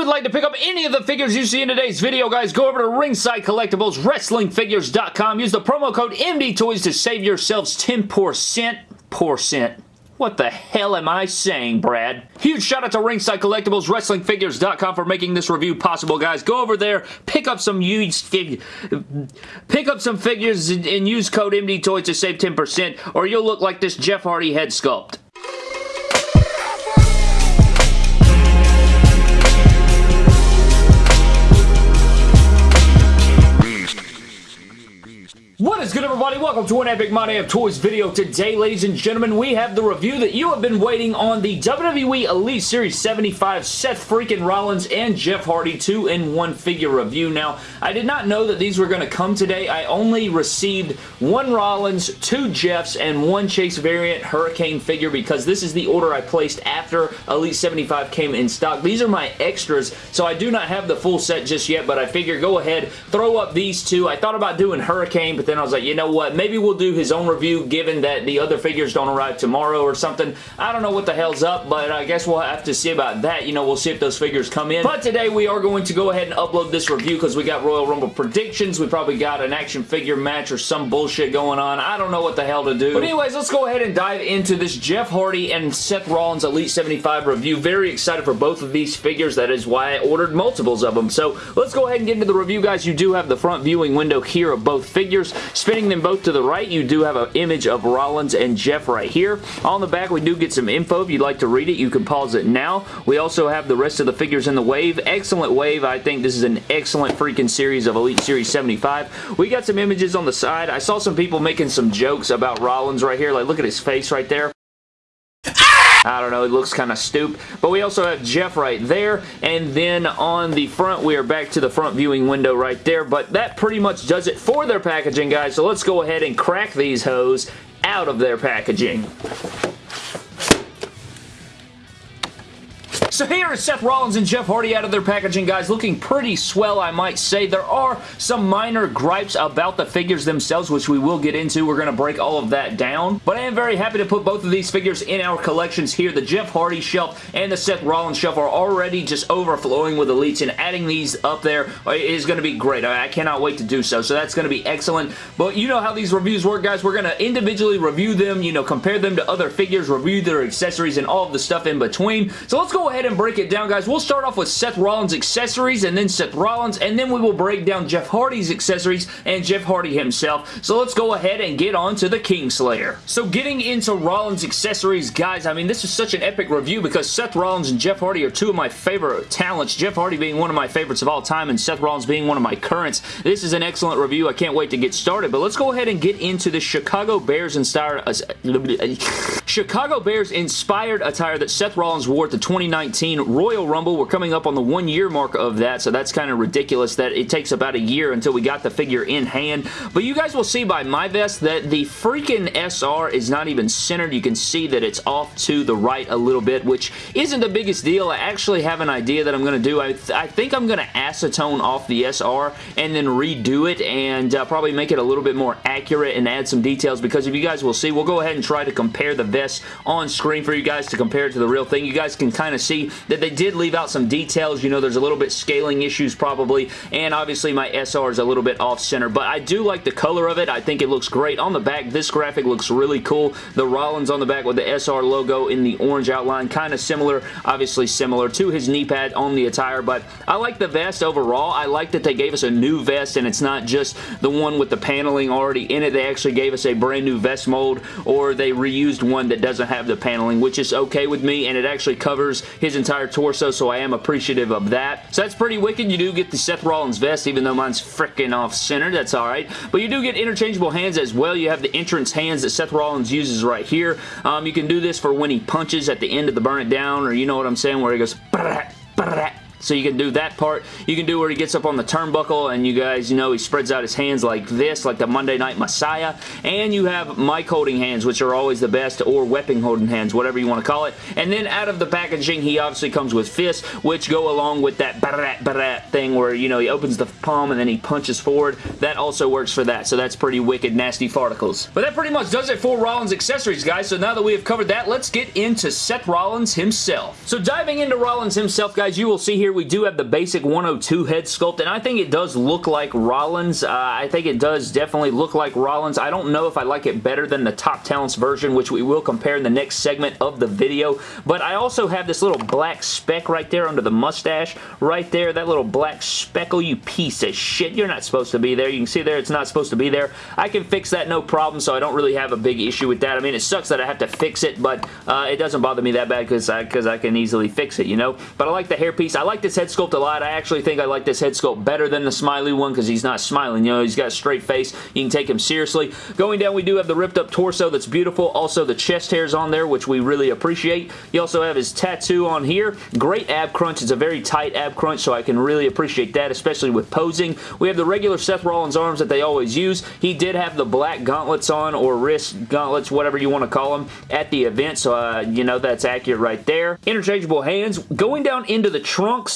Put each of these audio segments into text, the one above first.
would like to pick up any of the figures you see in today's video, guys, go over to Ringside Collectibles, WrestlingFigures.com. Use the promo code MDTOYS to save yourselves 10%. Percent. What the hell am I saying, Brad? Huge shout out to Ringside Collectibles, WrestlingFigures.com for making this review possible, guys. Go over there, pick up some used fig pick up some figures and, use code MDTOY to save 10%, or you'll look like this Jeff Hardy head sculpt. Is good everybody? Welcome to an Epic My Damn Toys video. Today, ladies and gentlemen, we have the review that you have been waiting on the WWE Elite Series 75 Seth freaking Rollins and Jeff Hardy 2-in-1 figure review. Now, I did not know that these were going to come today. I only received one Rollins, two Jeffs, and one Chase variant Hurricane figure because this is the order I placed after Elite 75 came in stock. These are my extras, so I do not have the full set just yet, but I figure go ahead, throw up these two. I thought about doing Hurricane, but then I was like, you know what, maybe we'll do his own review given that the other figures don't arrive tomorrow or something. I don't know what the hell's up, but I guess we'll have to see about that. You know, we'll see if those figures come in. But today we are going to go ahead and upload this review because we got Royal Rumble predictions. We probably got an action figure match or some bullshit going on. I don't know what the hell to do. But anyways, let's go ahead and dive into this Jeff Hardy and Seth Rollins Elite 75 review. Very excited for both of these figures. That is why I ordered multiples of them. So let's go ahead and get into the review, guys. You do have the front viewing window here of both figures. Spinning them both to the right, you do have an image of Rollins and Jeff right here. On the back, we do get some info. If you'd like to read it, you can pause it now. We also have the rest of the figures in the wave. Excellent wave. I think this is an excellent freaking series of Elite Series 75. We got some images on the side. I saw some people making some jokes about Rollins right here. Like, look at his face right there. I don't know, it looks kind of stupid. But we also have Jeff right there, and then on the front, we are back to the front viewing window right there, but that pretty much does it for their packaging, guys, so let's go ahead and crack these hoes out of their packaging. So here is Seth Rollins and Jeff Hardy out of their packaging, guys. Looking pretty swell, I might say. There are some minor gripes about the figures themselves, which we will get into. We're going to break all of that down. But I am very happy to put both of these figures in our collections here. The Jeff Hardy shelf and the Seth Rollins shelf are already just overflowing with elites, and adding these up there is going to be great. I cannot wait to do so. So that's going to be excellent. But you know how these reviews work, guys. We're going to individually review them, you know, compare them to other figures, review their accessories, and all of the stuff in between. So let's go ahead ahead and break it down, guys. We'll start off with Seth Rollins' accessories and then Seth Rollins, and then we will break down Jeff Hardy's accessories and Jeff Hardy himself. So let's go ahead and get on to the Kingslayer. So getting into Rollins' accessories, guys, I mean, this is such an epic review because Seth Rollins and Jeff Hardy are two of my favorite talents. Jeff Hardy being one of my favorites of all time and Seth Rollins being one of my currents. This is an excellent review. I can't wait to get started, but let's go ahead and get into the Chicago Bears inspired uh, Chicago Bears inspired attire that Seth Rollins wore at the 2019 2019 Royal Rumble. We're coming up on the one year mark of that, so that's kind of ridiculous that it takes about a year until we got the figure in hand. But you guys will see by my vest that the freaking SR is not even centered. You can see that it's off to the right a little bit, which isn't the biggest deal. I actually have an idea that I'm going to do. I, th I think I'm going to acetone off the SR and then redo it and uh, probably make it a little bit more accurate and add some details because if you guys will see, we'll go ahead and try to compare the vest on screen for you guys to compare it to the real thing. You guys can kind of see that they did leave out some details. You know, there's a little bit scaling issues probably, and obviously my SR is a little bit off-center, but I do like the color of it. I think it looks great. On the back, this graphic looks really cool. The Rollins on the back with the SR logo in the orange outline, kind of similar, obviously similar to his knee pad on the attire, but I like the vest overall. I like that they gave us a new vest, and it's not just the one with the paneling already in it. They actually gave us a brand new vest mold, or they reused one that doesn't have the paneling, which is okay with me, and it actually covers his entire torso, so I am appreciative of that. So that's pretty wicked. You do get the Seth Rollins vest, even though mine's freaking off-center. That's alright. But you do get interchangeable hands as well. You have the entrance hands that Seth Rollins uses right here. Um, you can do this for when he punches at the end of the Burn It Down, or you know what I'm saying, where he goes... So you can do that part. You can do where he gets up on the turnbuckle and you guys, you know, he spreads out his hands like this, like the Monday Night Messiah. And you have mic holding hands, which are always the best, or weapon holding hands, whatever you want to call it. And then out of the packaging, he obviously comes with fists, which go along with that barat barat thing where, you know, he opens the palm and then he punches forward. That also works for that. So that's pretty wicked, nasty farticles. But that pretty much does it for Rollins accessories, guys. So now that we have covered that, let's get into Seth Rollins himself. So diving into Rollins himself, guys, you will see here here, we do have the basic 102 head sculpt, and I think it does look like Rollins. Uh, I think it does definitely look like Rollins. I don't know if I like it better than the Top Talents version, which we will compare in the next segment of the video, but I also have this little black speck right there under the mustache. Right there, that little black speckle, you piece of shit. You're not supposed to be there. You can see there it's not supposed to be there. I can fix that no problem, so I don't really have a big issue with that. I mean, it sucks that I have to fix it, but uh, it doesn't bother me that bad because I, I can easily fix it, you know? But I like the hairpiece. I like this head sculpt a lot. I actually think I like this head sculpt better than the smiley one because he's not smiling. You know, he's got a straight face. You can take him seriously. Going down, we do have the ripped up torso that's beautiful. Also, the chest hairs on there, which we really appreciate. You also have his tattoo on here. Great ab crunch. It's a very tight ab crunch, so I can really appreciate that, especially with posing. We have the regular Seth Rollins arms that they always use. He did have the black gauntlets on, or wrist gauntlets, whatever you want to call them, at the event, so uh, you know that's accurate right there. Interchangeable hands. Going down into the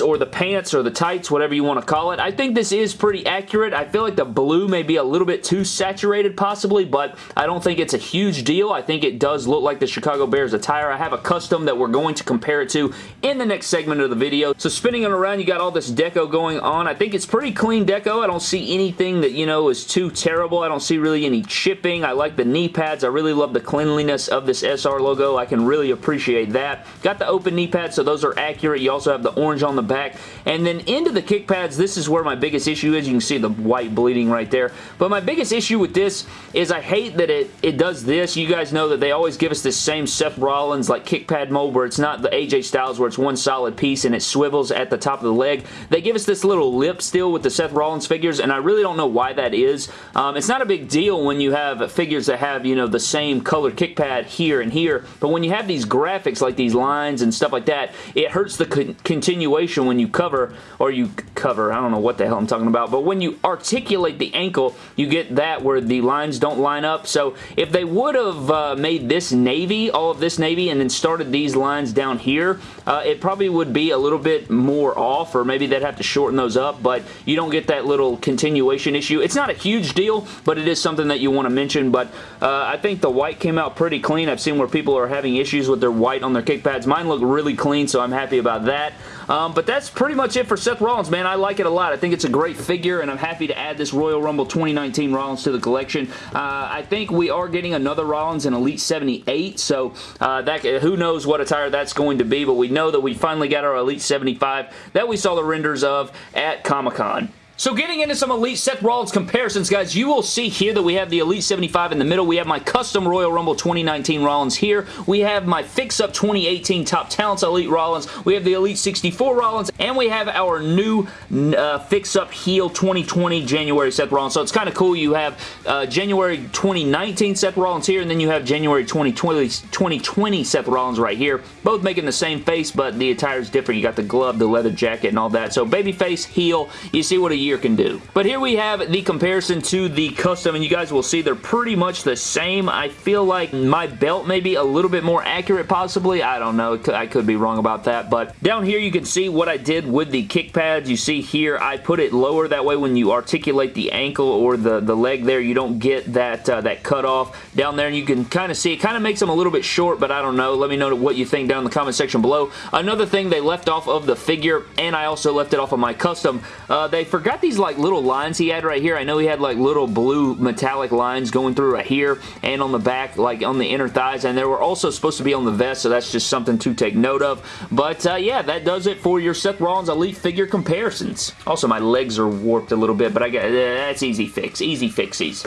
or the pants, or the tights, whatever you want to call it, I think this is pretty accurate. I feel like the blue may be a little bit too saturated, possibly, but I don't think it's a huge deal. I think it does look like the Chicago Bears attire. I have a custom that we're going to compare it to in the next segment of the video. So spinning it around, you got all this deco going on. I think it's pretty clean deco. I don't see anything that, you know, is too terrible. I don't see really any chipping. I like the knee pads. I really love the cleanliness of this SR logo. I can really appreciate that. Got the open knee pads, so those are accurate. You also have the orange on the back. And then into the kick pads, this is where my biggest issue is. You can see the white bleeding right there. But my biggest issue with this is I hate that it, it does this. You guys know that they always give us this same Seth Rollins like kick pad mold where it's not the AJ Styles where it's one solid piece and it swivels at the top of the leg. They give us this little lip still with the Seth Rollins figures and I really don't know why that is. Um, it's not a big deal when you have figures that have, you know, the same colored kick pad here and here, but when you have these graphics like these lines and stuff like that, it hurts the con continuation when you cover, or you cover, I don't know what the hell I'm talking about, but when you articulate the ankle, you get that where the lines don't line up, so if they would have uh, made this navy, all of this navy, and then started these lines down here, uh, it probably would be a little bit more off, or maybe they'd have to shorten those up, but you don't get that little continuation issue. It's not a huge deal, but it is something that you want to mention, but uh, I think the white came out pretty clean. I've seen where people are having issues with their white on their kick pads. Mine look really clean, so I'm happy about that. Um, but that's pretty much it for Seth Rollins, man. I like it a lot. I think it's a great figure, and I'm happy to add this Royal Rumble 2019 Rollins to the collection. Uh, I think we are getting another Rollins in Elite 78, so uh, that who knows what attire that's going to be, but we know that we finally got our Elite 75 that we saw the renders of at Comic-Con. So getting into some Elite Seth Rollins comparisons, guys, you will see here that we have the Elite 75 in the middle. We have my custom Royal Rumble 2019 Rollins here. We have my Fix Up 2018 Top Talents Elite Rollins. We have the Elite 64 Rollins, and we have our new uh, Fix Up Heel 2020 January Seth Rollins. So it's kind of cool. You have uh, January 2019 Seth Rollins here, and then you have January 2020, 2020 Seth Rollins right here. Both making the same face, but the attire is different. You got the glove, the leather jacket, and all that. So babyface, heel, you see what a can do. But here we have the comparison to the custom, and you guys will see they're pretty much the same. I feel like my belt may be a little bit more accurate, possibly. I don't know. I could be wrong about that. But down here, you can see what I did with the kick pads. You see here, I put it lower. That way, when you articulate the ankle or the, the leg there, you don't get that, uh, that cut off. Down there, and you can kind of see, it kind of makes them a little bit short, but I don't know. Let me know what you think down in the comment section below. Another thing they left off of the figure, and I also left it off of my custom, uh, they forgot these like little lines he had right here. I know he had like little blue metallic lines going through right here and on the back, like on the inner thighs, and they were also supposed to be on the vest, so that's just something to take note of. But uh, yeah, that does it for your Seth Rollins Elite figure comparisons. Also, my legs are warped a little bit, but I got uh, that's easy fix. Easy fixies.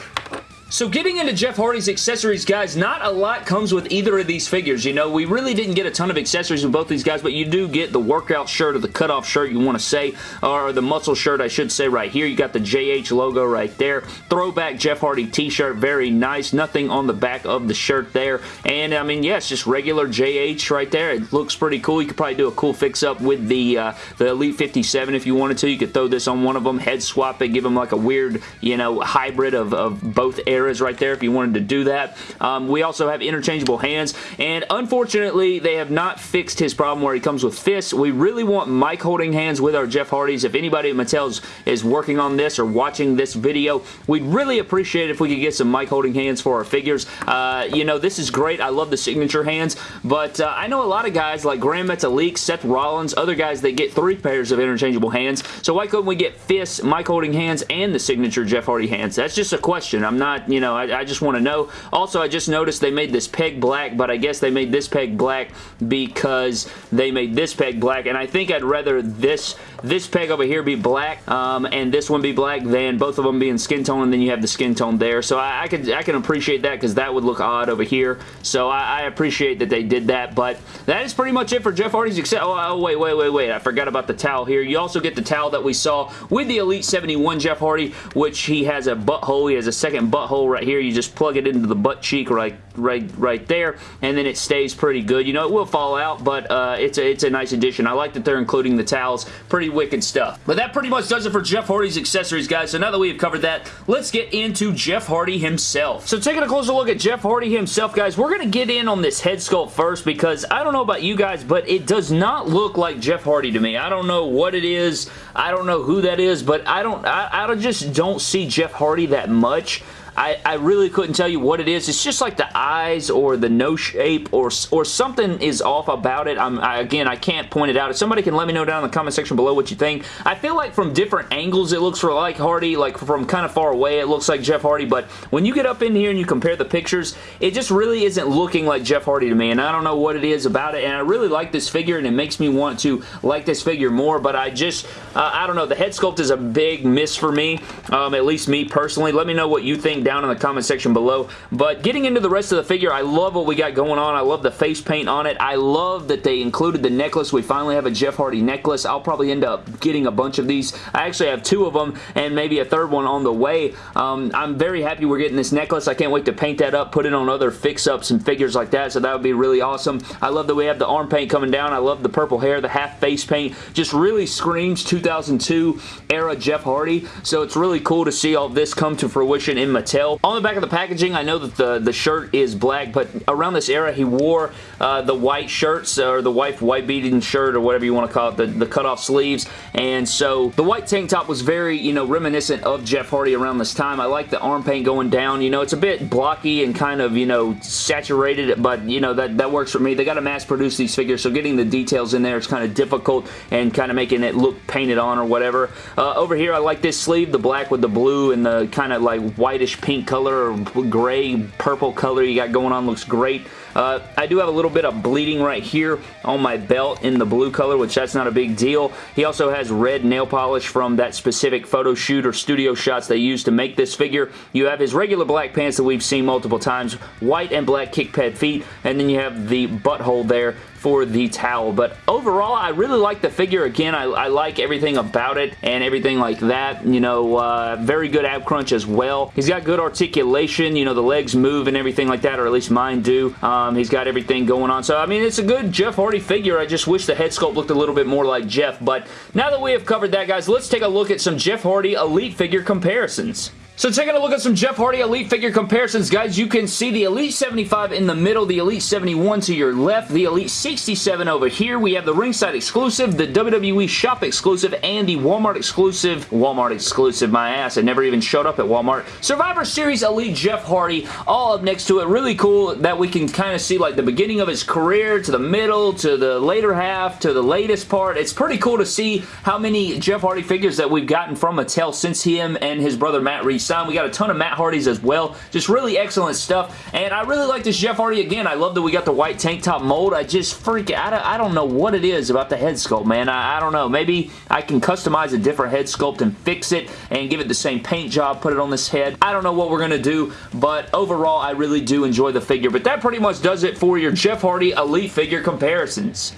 So getting into Jeff Hardy's accessories, guys, not a lot comes with either of these figures. You know, we really didn't get a ton of accessories with both these guys, but you do get the workout shirt or the cutoff shirt you want to say, or the muscle shirt, I should say, right here. You got the JH logo right there. Throwback Jeff Hardy t-shirt, very nice. Nothing on the back of the shirt there. And, I mean, it's just regular JH right there. It looks pretty cool. You could probably do a cool fix-up with the, uh, the Elite 57 if you wanted to. You could throw this on one of them, head swap it, give them like a weird, you know, hybrid of, of both areas there is right there if you wanted to do that. Um, we also have interchangeable hands, and unfortunately, they have not fixed his problem where he comes with fists. We really want mic holding hands with our Jeff Hardys. If anybody at Mattel's is working on this or watching this video, we'd really appreciate if we could get some mic holding hands for our figures. Uh, you know, this is great. I love the signature hands, but uh, I know a lot of guys like Grand Metalik, Seth Rollins, other guys that get three pairs of interchangeable hands, so why couldn't we get fists, mic holding hands, and the signature Jeff Hardy hands? That's just a question. I'm not, you know, I, I just want to know. Also, I just noticed they made this peg black, but I guess they made this peg black because they made this peg black, and I think I'd rather this this peg over here be black um, and this one be black than both of them being skin tone and then you have the skin tone there. So I, I can, I can appreciate that because that would look odd over here. So I, I, appreciate that they did that, but that is pretty much it for Jeff Hardy's except, oh, oh, wait, wait, wait, wait. I forgot about the towel here. You also get the towel that we saw with the Elite 71 Jeff Hardy, which he has a butthole. He has a second butthole right here. You just plug it into the butt cheek right, right, right there, and then it stays pretty good. You know, it will fall out, but uh, it's, a, it's a nice addition. I like that they're including the towels. Pretty wicked stuff. But that pretty much does it for Jeff Hardy's accessories, guys. So now that we have covered that, let's get into Jeff Hardy himself. So taking a closer look at Jeff Hardy himself, guys, we're going to get in on this head sculpt first because I don't know about you guys, but it does not look like Jeff Hardy to me. I don't know what it is. I don't know who that is, but I don't, I, I just don't see Jeff Hardy that much. I, I really couldn't tell you what it is. It's just like the eyes or the nose shape or, or something is off about it. I'm, I, again, I can't point it out. If somebody can let me know down in the comment section below what you think. I feel like from different angles it looks for like Hardy, like from kind of far away it looks like Jeff Hardy, but when you get up in here and you compare the pictures, it just really isn't looking like Jeff Hardy to me, and I don't know what it is about it, and I really like this figure, and it makes me want to like this figure more, but I just, uh, I don't know, the head sculpt is a big miss for me, um, at least me personally. Let me know what you think down in the comment section below. But getting into the rest of the figure, I love what we got going on. I love the face paint on it. I love that they included the necklace. We finally have a Jeff Hardy necklace. I'll probably end up getting a bunch of these. I actually have two of them and maybe a third one on the way. Um, I'm very happy we're getting this necklace. I can't wait to paint that up, put it on other fix-ups and figures like that, so that would be really awesome. I love that we have the arm paint coming down. I love the purple hair, the half face paint. Just really screams 2002 era Jeff Hardy, so it's really cool to see all this come to fruition in Mattel. On the back of the packaging, I know that the, the shirt is black, but around this era, he wore uh, the white shirts, or the white white beading shirt, or whatever you want to call it, the, the cut-off sleeves, and so the white tank top was very, you know, reminiscent of Jeff Hardy around this time. I like the arm paint going down. You know, it's a bit blocky and kind of, you know, saturated, but, you know, that, that works for me. They got to mass produce these figures, so getting the details in there is kind of difficult and kind of making it look painted on or whatever. Uh, over here, I like this sleeve, the black with the blue and the kind of like whitish pink color or gray purple color you got going on. Looks great. Uh, I do have a little bit of bleeding right here on my belt in the blue color, which that's not a big deal. He also has red nail polish from that specific photo shoot or studio shots they used to make this figure. You have his regular black pants that we've seen multiple times, white and black kick pad feet, and then you have the butthole there for the towel. But overall, I really like the figure. Again, I, I like everything about it and everything like that. You know, uh, very good ab crunch as well. He's got good articulation. You know, the legs move and everything like that, or at least mine do. Um, he's got everything going on. So, I mean, it's a good Jeff Hardy figure. I just wish the head sculpt looked a little bit more like Jeff. But now that we have covered that, guys, let's take a look at some Jeff Hardy Elite figure comparisons. So taking a look at some Jeff Hardy Elite figure comparisons, guys, you can see the Elite 75 in the middle, the Elite 71 to your left, the Elite 67 over here. We have the ringside exclusive, the WWE shop exclusive, and the Walmart exclusive, Walmart exclusive, my ass, it never even showed up at Walmart. Survivor Series Elite Jeff Hardy, all up next to it. Really cool that we can kind of see like the beginning of his career to the middle, to the later half, to the latest part. It's pretty cool to see how many Jeff Hardy figures that we've gotten from Mattel since him and his brother Matt Reese we got a ton of Matt Hardys as well. Just really excellent stuff. And I really like this Jeff Hardy again. I love that we got the white tank top mold. I just freaking, I don't, I don't know what it is about the head sculpt, man. I, I don't know. Maybe I can customize a different head sculpt and fix it and give it the same paint job, put it on this head. I don't know what we're going to do, but overall, I really do enjoy the figure. But that pretty much does it for your Jeff Hardy Elite figure comparisons.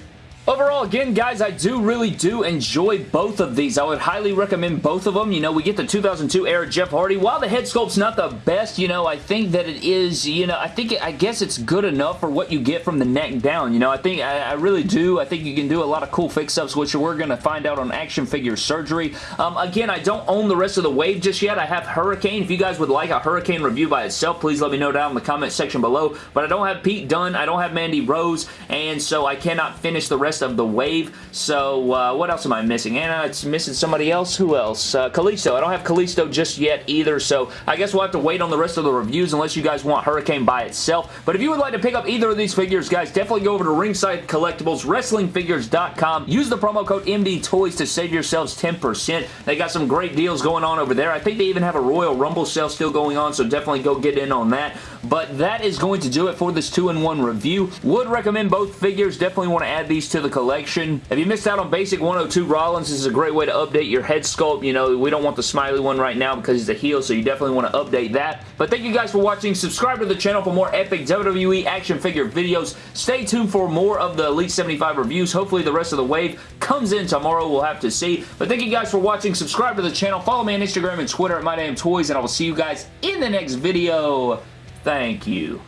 Overall, again, guys, I do really do enjoy both of these. I would highly recommend both of them. You know, we get the 2002 era Jeff Hardy. While the head sculpt's not the best, you know, I think that it is, you know, I think, I guess it's good enough for what you get from the neck down. You know, I think, I, I really do. I think you can do a lot of cool fix-ups, which we're going to find out on Action Figure Surgery. Um, again, I don't own the rest of the wave just yet. I have Hurricane. If you guys would like a Hurricane review by itself, please let me know down in the comment section below. But I don't have Pete Dunne. I don't have Mandy Rose, and so I cannot finish the rest of the wave. So, uh, what else am I missing? Anna, it's missing somebody else. Who else? Uh, Kalisto. I don't have Kalisto just yet either, so I guess we'll have to wait on the rest of the reviews unless you guys want Hurricane by itself. But if you would like to pick up either of these figures, guys, definitely go over to Ringside Collectibles, WrestlingFigures.com. Use the promo code MDTOYS to save yourselves 10%. They got some great deals going on over there. I think they even have a Royal Rumble sale still going on, so definitely go get in on that. But that is going to do it for this 2-in-1 review. Would recommend both figures. Definitely want to add these to the collection. If you missed out on Basic 102 Rollins, this is a great way to update your head sculpt. You know, we don't want the smiley one right now because he's a heel, so you definitely want to update that. But thank you guys for watching. Subscribe to the channel for more epic WWE action figure videos. Stay tuned for more of the Elite 75 reviews. Hopefully the rest of the wave comes in tomorrow. We'll have to see. But thank you guys for watching. Subscribe to the channel. Follow me on Instagram and Twitter at MyDamnToys, and I will see you guys in the next video. Thank you.